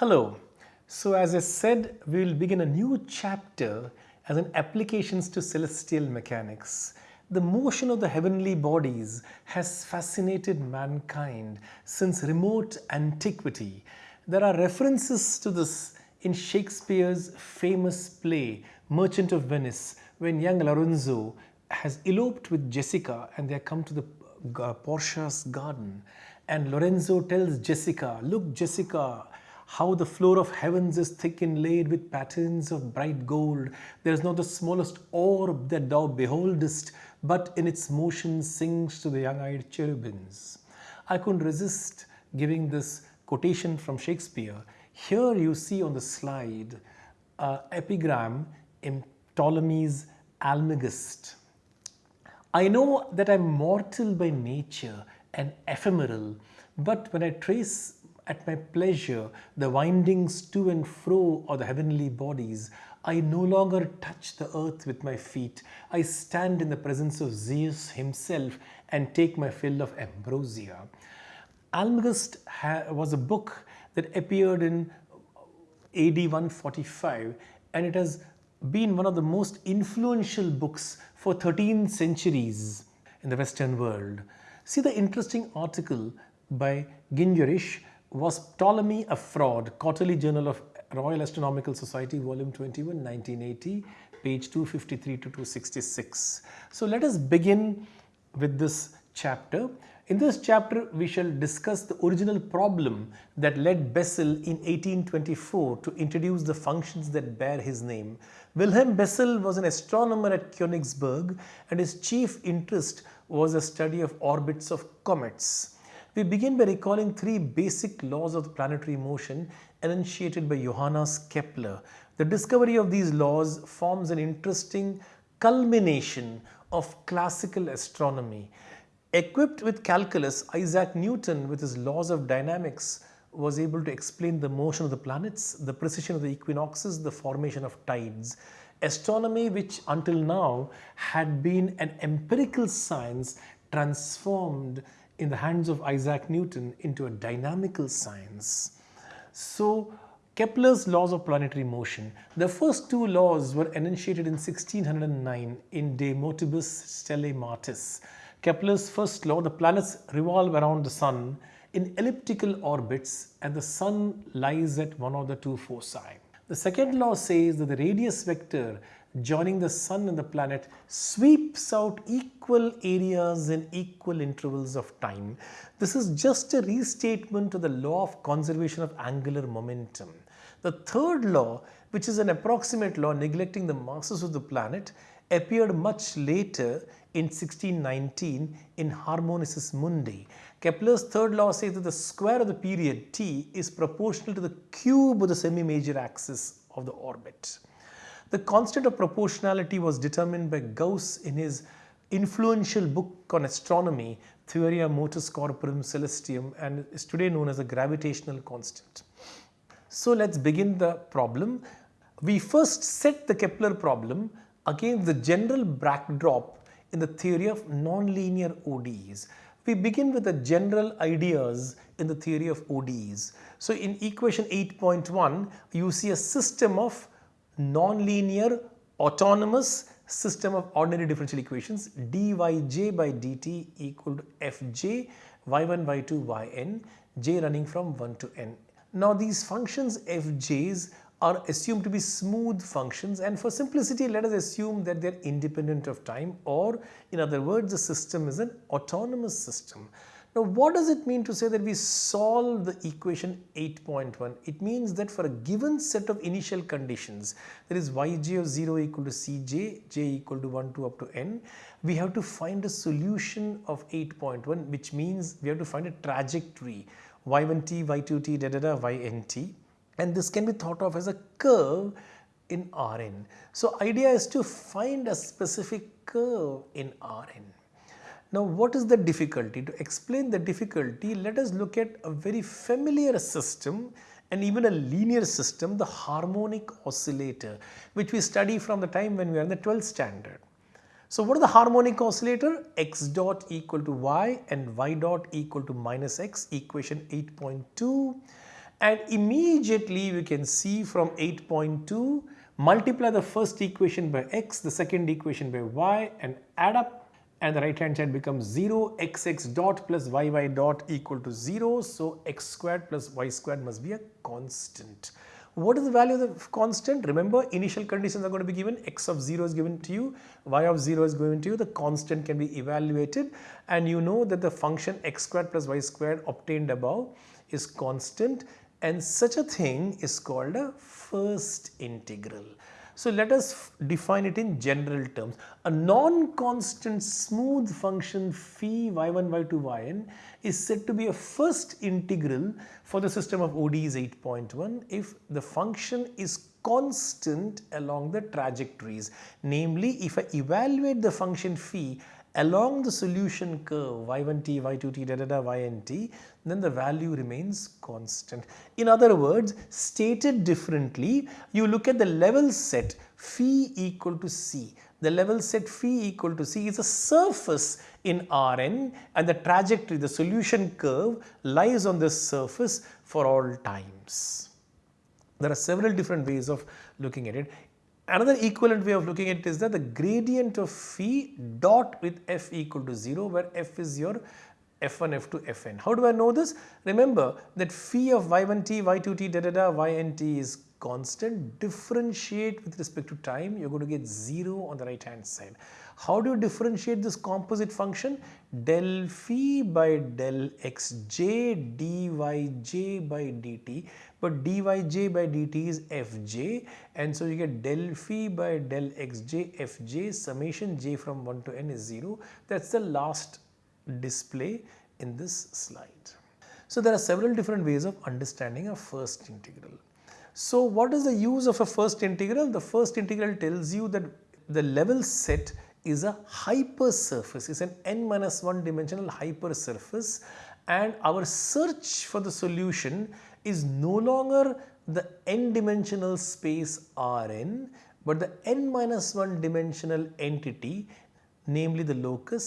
Hello. So as I said, we will begin a new chapter as an applications to celestial mechanics. The motion of the heavenly bodies has fascinated mankind since remote antiquity. There are references to this in Shakespeare's famous play Merchant of Venice when young Lorenzo has eloped with Jessica and they come to the uh, Portia's garden and Lorenzo tells Jessica, look Jessica, how the floor of heavens is thick inlaid with patterns of bright gold. There is not the smallest orb that thou beholdest, but in its motion sings to the young-eyed cherubims. I couldn't resist giving this quotation from Shakespeare. Here you see on the slide an epigram in Ptolemy's Almagest. I know that I am mortal by nature and ephemeral, but when I trace at my pleasure the windings to and fro of the heavenly bodies. I no longer touch the earth with my feet. I stand in the presence of Zeus himself and take my fill of ambrosia. Almagest was a book that appeared in AD 145 and it has been one of the most influential books for 13 centuries in the Western world. See the interesting article by Gingerich was Ptolemy a fraud? Quarterly Journal of Royal Astronomical Society, volume 21, 1980, page 253 to 266. So let us begin with this chapter. In this chapter, we shall discuss the original problem that led Bessel in 1824 to introduce the functions that bear his name. Wilhelm Bessel was an astronomer at Königsberg and his chief interest was the study of orbits of comets. We begin by recalling three basic laws of planetary motion enunciated by Johannes Kepler. The discovery of these laws forms an interesting culmination of classical astronomy. Equipped with calculus, Isaac Newton with his laws of dynamics was able to explain the motion of the planets, the precession of the equinoxes, the formation of tides. Astronomy which until now had been an empirical science transformed in the hands of Isaac Newton into a dynamical science. So Kepler's laws of planetary motion. The first two laws were enunciated in 1609 in De Motibus Stellae Martis. Kepler's first law, the planets revolve around the sun in elliptical orbits and the sun lies at one of the two foci. The second law says that the radius vector joining the sun and the planet sweeps out equal areas in equal intervals of time. This is just a restatement of the law of conservation of angular momentum. The third law, which is an approximate law neglecting the masses of the planet, appeared much later in 1619 in Harmonices Mundi. Kepler's third law says that the square of the period t is proportional to the cube of the semi-major axis of the orbit. The constant of proportionality was determined by Gauss in his influential book on astronomy, Theoria Motus Corporum Celestium and is today known as the gravitational constant. So let's begin the problem. We first set the Kepler problem against the general backdrop in the theory of nonlinear ODEs. We begin with the general ideas in the theory of ODEs. So in equation 8.1, you see a system of nonlinear autonomous system of ordinary differential equations dyj by dt equal to fj y1 y2 yn j running from 1 to n. Now these functions fj's are assumed to be smooth functions and for simplicity let us assume that they are independent of time or in other words the system is an autonomous system. Now what does it mean to say that we solve the equation 8.1? It means that for a given set of initial conditions that is yj of 0 equal to cj, j equal to 1 to up to n, we have to find a solution of 8.1 which means we have to find a trajectory y1t, y2t, da da da, ynt and this can be thought of as a curve in Rn. So idea is to find a specific curve in Rn. Now what is the difficulty? To explain the difficulty, let us look at a very familiar system and even a linear system, the harmonic oscillator, which we study from the time when we are in the 12th standard. So what is the harmonic oscillator? x dot equal to y and y dot equal to minus x, equation 8.2. and immediately we can see from 8.2 multiply the first equation by x, the second equation by y and add up and the right hand side becomes 0 xx dot plus yy dot equal to 0. So, x squared plus y squared must be a constant. What is the value of the constant? Remember initial conditions are going to be given x of 0 is given to you, y of 0 is given to you, the constant can be evaluated and you know that the function x squared plus y squared obtained above is constant and such a thing is called a first integral. So let us define it in general terms. A non-constant smooth function phi y1, y2, yn is said to be a first integral for the system of ODEs 8.1 if the function is constant along the trajectories. Namely, if I evaluate the function phi along the solution curve y1t, y2t, da da da, ynt, then the value remains constant. In other words, stated differently, you look at the level set phi equal to c. The level set phi equal to c is a surface in Rn and the trajectory, the solution curve lies on this surface for all times. There are several different ways of looking at it. Another equivalent way of looking at it is that the gradient of phi dot with f equal to 0 where f is your f1, f2, fn. How do I know this? Remember that phi of y1t, y2t, da da da, ynt is constant. Differentiate with respect to time, you're going to get 0 on the right hand side. How do you differentiate this composite function? Del phi by del xj dyj by dt but dyj by dt is fj and so you get del phi by del xj fj summation j from 1 to n is 0 that is the last display in this slide. So there are several different ways of understanding a first integral. So what is the use of a first integral? The first integral tells you that the level set is a hypersurface, is an n minus 1 dimensional hypersurface and our search for the solution is no longer the n dimensional space Rn but the n minus 1 dimensional entity namely the locus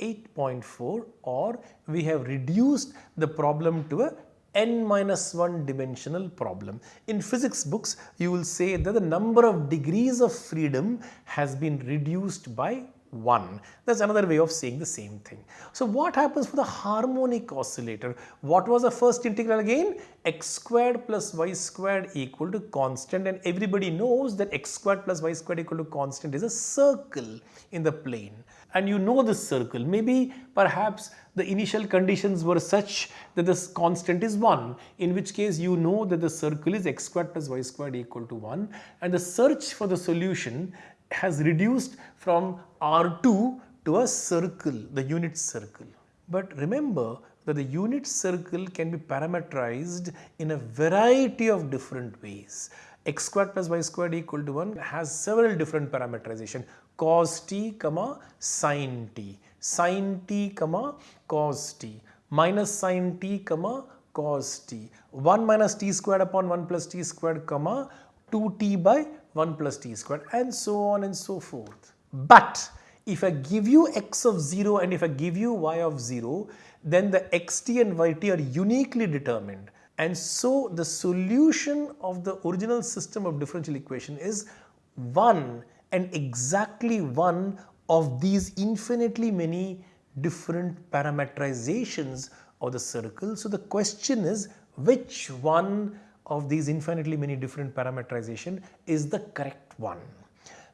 8.4 or we have reduced the problem to a n minus 1 dimensional problem. In physics books, you will say that the number of degrees of freedom has been reduced by 1. That's another way of saying the same thing. So what happens for the harmonic oscillator? What was the first integral again? x squared plus y squared equal to constant and everybody knows that x squared plus y squared equal to constant is a circle in the plane and you know this circle. Maybe perhaps the initial conditions were such that this constant is 1 in which case you know that the circle is x squared plus y squared equal to 1 and the search for the solution has reduced from R2 to a circle, the unit circle. But remember that the unit circle can be parameterized in a variety of different ways. x squared plus y squared equal to 1 has several different parameterization cos t comma sin t, sin t comma cos t, minus sin t comma cos t, 1 minus t squared upon 1 plus t squared comma 2t by 1 plus t squared and so on and so forth. But if I give you x of 0 and if I give you y of 0, then the xt and yt are uniquely determined. And so the solution of the original system of differential equation is one and exactly one of these infinitely many different parameterizations of the circle. So the question is which one of these infinitely many different parameterization is the correct one.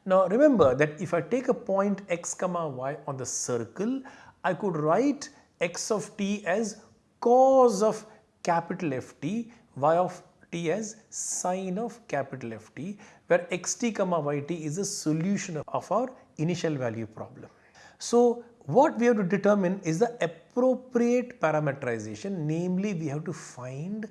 Now remember that if I take a point x comma y on the circle, I could write x of t as cos of capital Ft, y of t as sine of capital Ft, where xt comma yt is a solution of our initial value problem. So what we have to determine is the appropriate parameterization, namely we have to find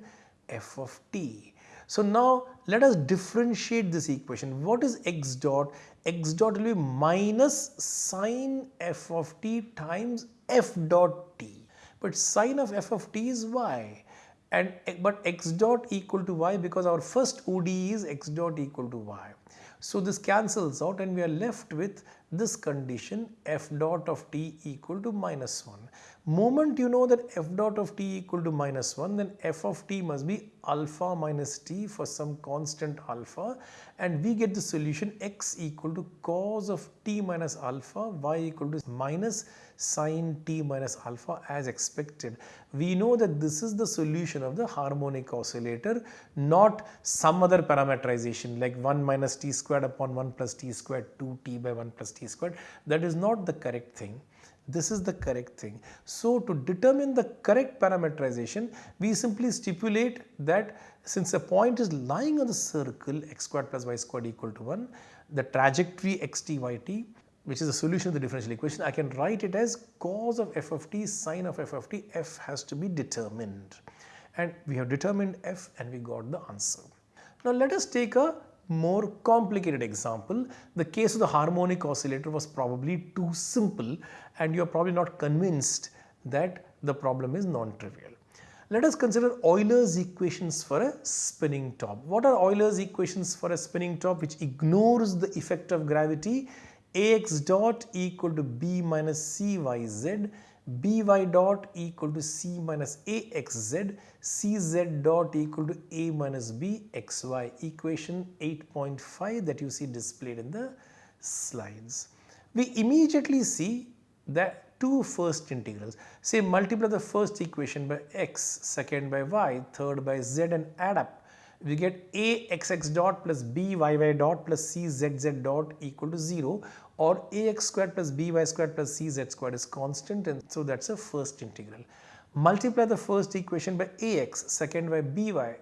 f of t. So now let us differentiate this equation. What is x dot? x dot will be minus sine f of t times f dot t. But sine of f of t is y and eh, but x dot equal to y because our first ODE is x dot equal to y. So this cancels out and we are left with this condition f dot of t equal to minus 1. Moment you know that f dot of t equal to minus 1 then f of t must be alpha minus t for some constant alpha and we get the solution x equal to cos of t minus alpha y equal to minus sine t minus alpha as expected. We know that this is the solution of the harmonic oscillator not some other parameterization like 1 minus t squared upon 1 plus t squared 2t by 1 plus t squared that is not the correct thing. This is the correct thing. So, to determine the correct parameterization, we simply stipulate that since a point is lying on the circle x squared plus y squared equal to 1, the trajectory xt yt which is the solution of the differential equation, I can write it as cos of f of t sine of f of t, f has to be determined. And we have determined f and we got the answer. Now let us take a more complicated example. The case of the harmonic oscillator was probably too simple and you are probably not convinced that the problem is non-trivial. Let us consider Euler's equations for a spinning top. What are Euler's equations for a spinning top which ignores the effect of gravity? Ax dot equal to b minus cyz, by dot equal to c minus axz, cz dot equal to a minus b xy equation 8.5 that you see displayed in the slides. We immediately see that two first integrals. Say multiply the first equation by x, second by y, third by z and add up. We get a xx dot plus b yy dot plus c zz dot equal to 0 or ax squared plus by squared plus cz squared is constant and so that is a first integral. Multiply the first equation by ax, second by by,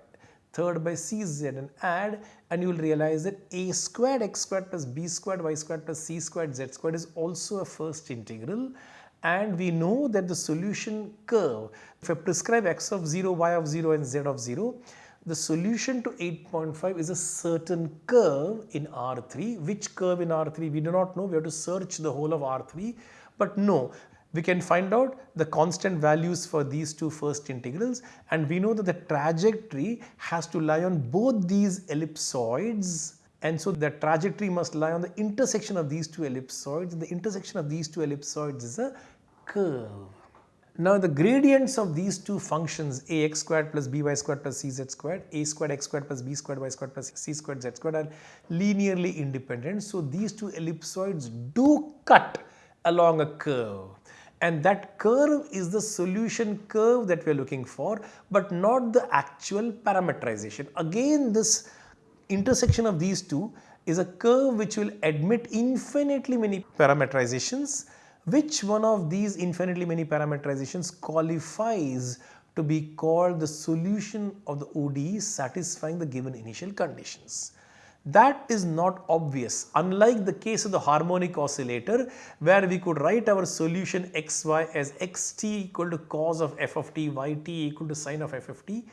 third by cz and add and you will realize that a squared x squared plus b squared y squared plus c squared z squared is also a first integral and we know that the solution curve if I prescribe x of 0, y of 0 and z of 0 the solution to 8.5 is a certain curve in R3. Which curve in R3 we do not know, we have to search the whole of R3 but no we can find out the constant values for these two first integrals and we know that the trajectory has to lie on both these ellipsoids and so the trajectory must lie on the intersection of these two ellipsoids. The intersection of these two ellipsoids is a curve. Now the gradients of these two functions ax squared plus by squared plus cz squared, a squared x squared plus b squared y squared plus c squared z squared are linearly independent. So these two ellipsoids do cut along a curve and that curve is the solution curve that we are looking for but not the actual parameterization. Again this intersection of these two is a curve which will admit infinitely many parameterizations which one of these infinitely many parameterizations qualifies to be called the solution of the ODE satisfying the given initial conditions. That is not obvious unlike the case of the harmonic oscillator where we could write our solution xy as xt equal to cos of f of t, yt equal to sine of f of t.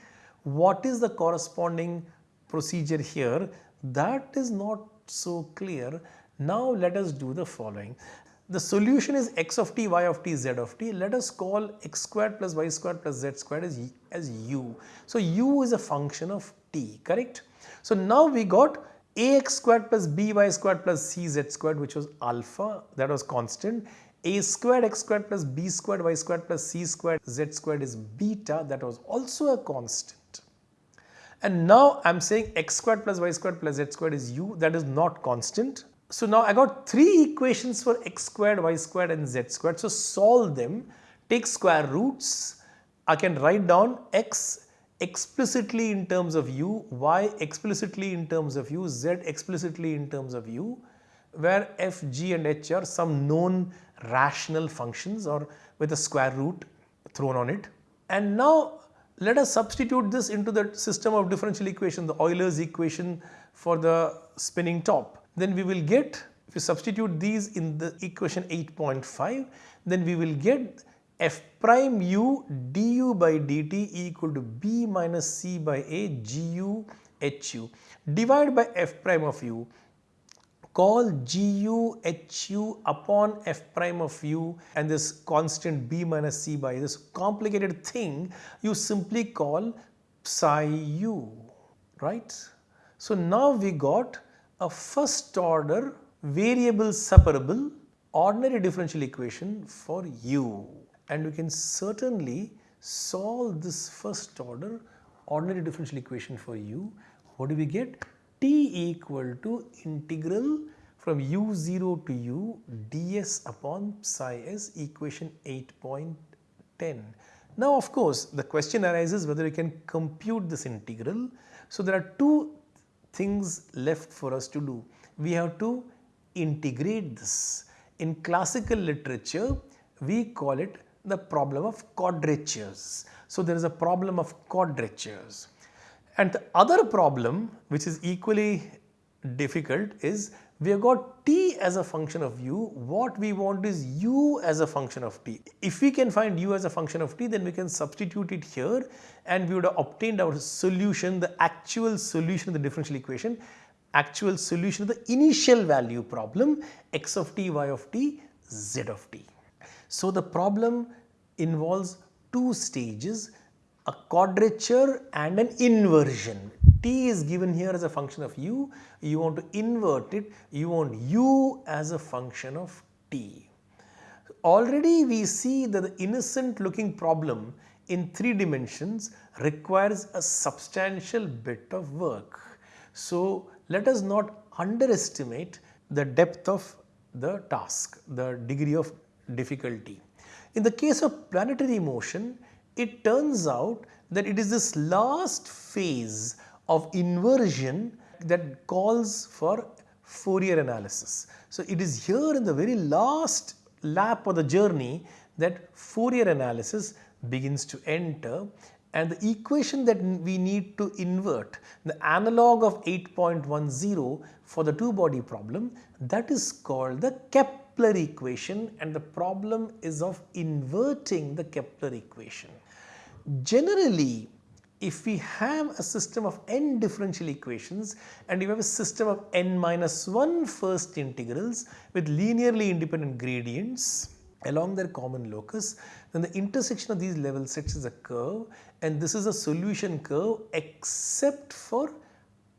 What is the corresponding procedure here? That is not so clear. Now let us do the following the solution is x of t, y of t, z of t. Let us call x squared plus y squared plus z squared as, as u. So, u is a function of t, correct? So, now we got ax squared plus by squared plus cz squared which was alpha that was constant a squared x squared plus b squared y squared plus c squared z squared is beta that was also a constant. And now I am saying x squared plus y squared plus z squared is u that is not constant so now I got three equations for x squared, y squared and z squared. So solve them, take square roots. I can write down x explicitly in terms of u, y explicitly in terms of u, z explicitly in terms of u, where f, g and h are some known rational functions or with a square root thrown on it. And now let us substitute this into the system of differential equation, the Euler's equation for the spinning top then we will get if you substitute these in the equation 8.5 then we will get f prime u du by dt equal to b minus c by a gu hu. Divide by f prime of u call gu hu upon f prime of u and this constant b minus c by this complicated thing you simply call psi u right. So now we got a first order variable separable ordinary differential equation for u and we can certainly solve this first order ordinary differential equation for u. What do we get? t equal to integral from u0 to u ds upon psi s equation 8.10. Now of course the question arises whether we can compute this integral. So there are two things left for us to do. We have to integrate this. In classical literature we call it the problem of quadratures. So there is a problem of quadratures. And the other problem which is equally difficult is we have got t as a function of u, what we want is u as a function of t. If we can find u as a function of t then we can substitute it here and we would have obtained our solution, the actual solution of the differential equation, actual solution of the initial value problem x of t, y of t, z of t. So the problem involves two stages, a quadrature and an inversion t is given here as a function of u, you want to invert it, you want u as a function of t. Already we see that the innocent looking problem in 3 dimensions requires a substantial bit of work. So let us not underestimate the depth of the task, the degree of difficulty. In the case of planetary motion, it turns out that it is this last phase of inversion that calls for Fourier analysis. So it is here in the very last lap of the journey that Fourier analysis begins to enter and the equation that we need to invert the analog of 8.10 for the two body problem that is called the Kepler equation and the problem is of inverting the Kepler equation. Generally if we have a system of n differential equations and you have a system of n minus 1 first integrals with linearly independent gradients along their common locus then the intersection of these level sets is a curve and this is a solution curve except for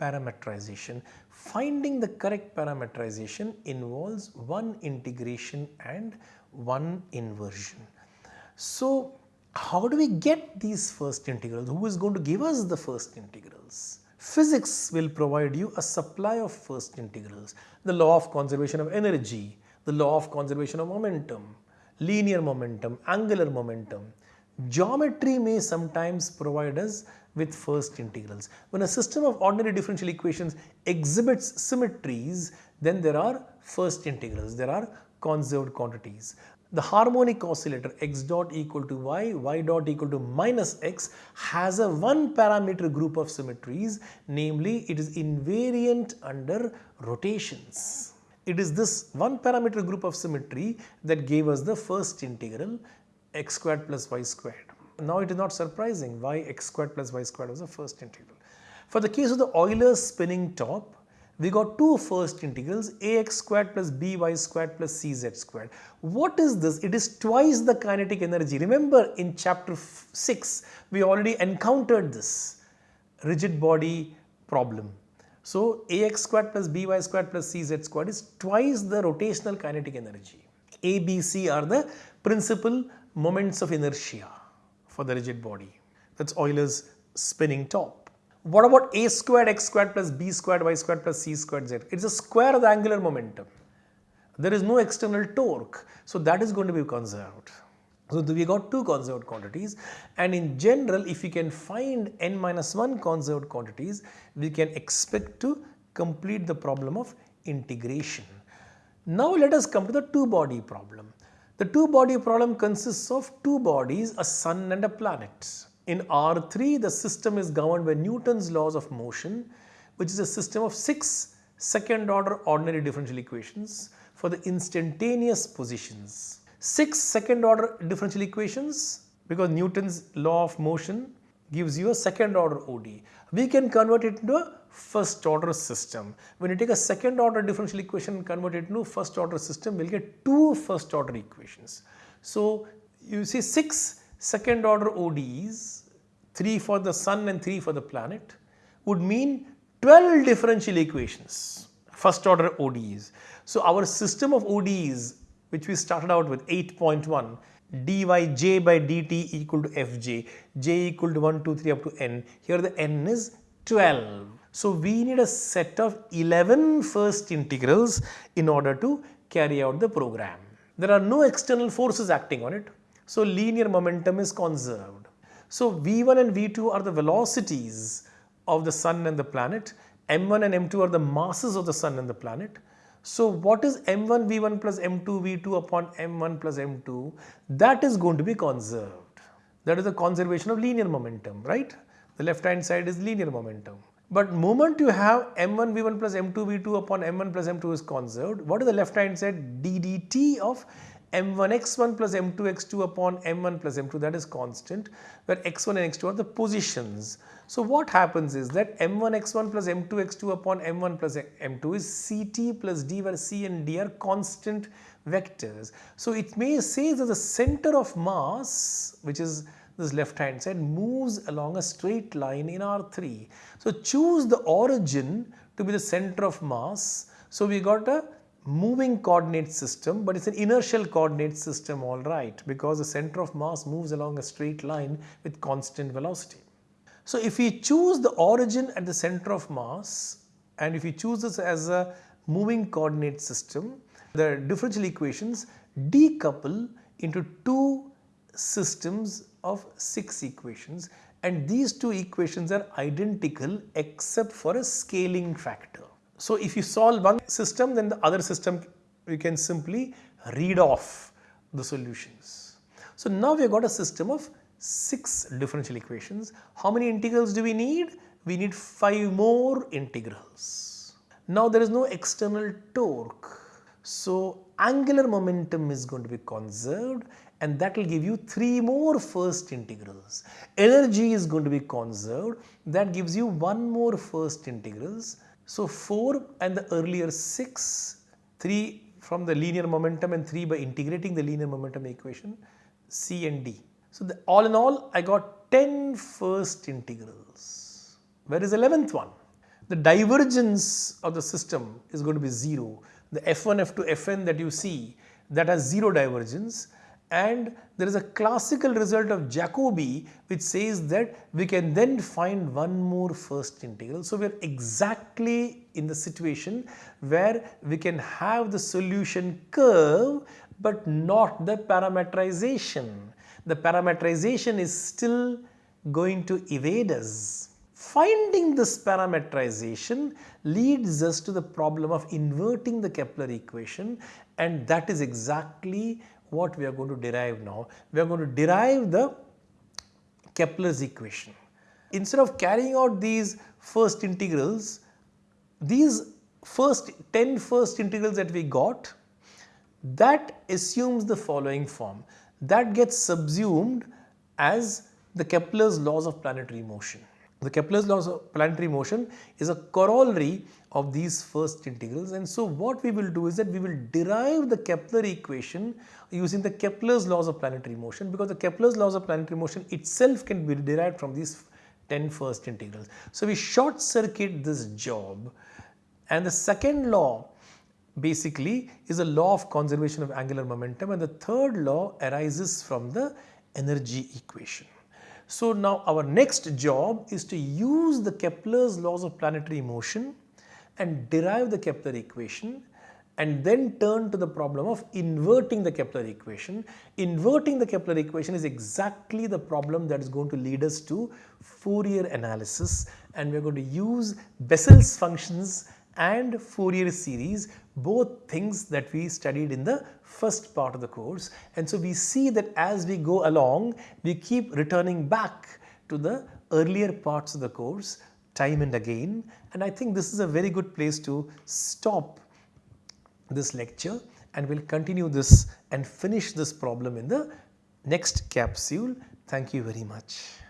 parametrization. Finding the correct parametrization involves one integration and one inversion. So how do we get these first integrals? Who is going to give us the first integrals? Physics will provide you a supply of first integrals. The law of conservation of energy, the law of conservation of momentum, linear momentum, angular momentum. Geometry may sometimes provide us with first integrals. When a system of ordinary differential equations exhibits symmetries, then there are first integrals, there are conserved quantities the harmonic oscillator x dot equal to y, y dot equal to minus x has a one parameter group of symmetries namely it is invariant under rotations. It is this one parameter group of symmetry that gave us the first integral x squared plus y squared. Now it is not surprising why x squared plus y squared was the first integral. For the case of the Euler spinning top, we got two first integrals ax squared plus by squared plus cz squared. What is this? It is twice the kinetic energy. Remember in chapter 6 we already encountered this rigid body problem. So ax squared plus by squared plus cz squared is twice the rotational kinetic energy. A, B, C are the principal moments of inertia for the rigid body. That's Euler's spinning top. What about a squared x squared plus b squared y squared plus c squared z? It is a square of the angular momentum. There is no external torque. So that is going to be conserved. So we got two conserved quantities and in general if we can find n minus 1 conserved quantities we can expect to complete the problem of integration. Now let us come to the two body problem. The two body problem consists of two bodies a sun and a planet. In R3 the system is governed by Newton's laws of motion which is a system of 6 second order ordinary differential equations for the instantaneous positions. 6 second order differential equations because Newton's law of motion gives you a second order ODE. We can convert it into a first order system. When you take a second order differential equation and convert it into a first order system, we'll get two first order equations. So you see 6 second order ODEs, 3 for the sun and 3 for the planet would mean 12 differential equations first order ODEs. So our system of ODEs which we started out with 8.1 dyj by dt equal to fj, j equal to 1, 2, 3 up to n. Here the n is 12. So we need a set of 11 first integrals in order to carry out the program. There are no external forces acting on it. So linear momentum is conserved. So V1 and V2 are the velocities of the sun and the planet. M1 and M2 are the masses of the sun and the planet. So what is m1 v1 plus m2 v2 upon m1 plus m2? That is going to be conserved. That is the conservation of linear momentum, right? The left hand side is linear momentum. But moment you have m1 v1 plus m2 v2 upon m1 plus m2 is conserved, what is the left hand side? ddt of m1 x1 plus m2 x2 upon m1 plus m2 that is constant where x1 and x2 are the positions. So what happens is that m1 x1 plus m2 x2 upon m1 plus m2 is ct plus d where c and d are constant vectors. So it may say that the center of mass which is this left hand side moves along a straight line in R3. So choose the origin to be the center of mass. So we got a moving coordinate system but it's an inertial coordinate system all right because the center of mass moves along a straight line with constant velocity. So if we choose the origin at the center of mass and if we choose this as a moving coordinate system the differential equations decouple into two systems of six equations and these two equations are identical except for a scaling factor. So if you solve one system then the other system you can simply read off the solutions. So now we have got a system of 6 differential equations. How many integrals do we need? We need 5 more integrals. Now there is no external torque. So angular momentum is going to be conserved and that will give you 3 more first integrals. Energy is going to be conserved that gives you 1 more first integrals so 4 and the earlier 6, 3 from the linear momentum and 3 by integrating the linear momentum equation, C and D. So the, all in all I got 10 first integrals. Where is 11th one? The divergence of the system is going to be 0. The F1, F2, Fn that you see that has 0 divergence and there is a classical result of Jacobi which says that we can then find one more first integral. So we are exactly in the situation where we can have the solution curve but not the parametrization. The parametrization is still going to evade us. Finding this parametrization leads us to the problem of inverting the Kepler equation and that is exactly what we are going to derive now. We are going to derive the Kepler's equation. Instead of carrying out these first integrals, these first 10 first integrals that we got, that assumes the following form. That gets subsumed as the Kepler's laws of planetary motion. The Kepler's laws of planetary motion is a corollary of these first integrals and so what we will do is that we will derive the Kepler equation using the Kepler's laws of planetary motion because the Kepler's laws of planetary motion itself can be derived from these 10 first integrals. So we short circuit this job and the second law basically is a law of conservation of angular momentum and the third law arises from the energy equation. So now our next job is to use the Kepler's laws of planetary motion and derive the Kepler equation and then turn to the problem of inverting the Kepler equation. Inverting the Kepler equation is exactly the problem that is going to lead us to Fourier analysis and we are going to use Bessel's functions and Fourier series both things that we studied in the first part of the course and so we see that as we go along we keep returning back to the earlier parts of the course time and again and I think this is a very good place to stop this lecture and we'll continue this and finish this problem in the next capsule. Thank you very much.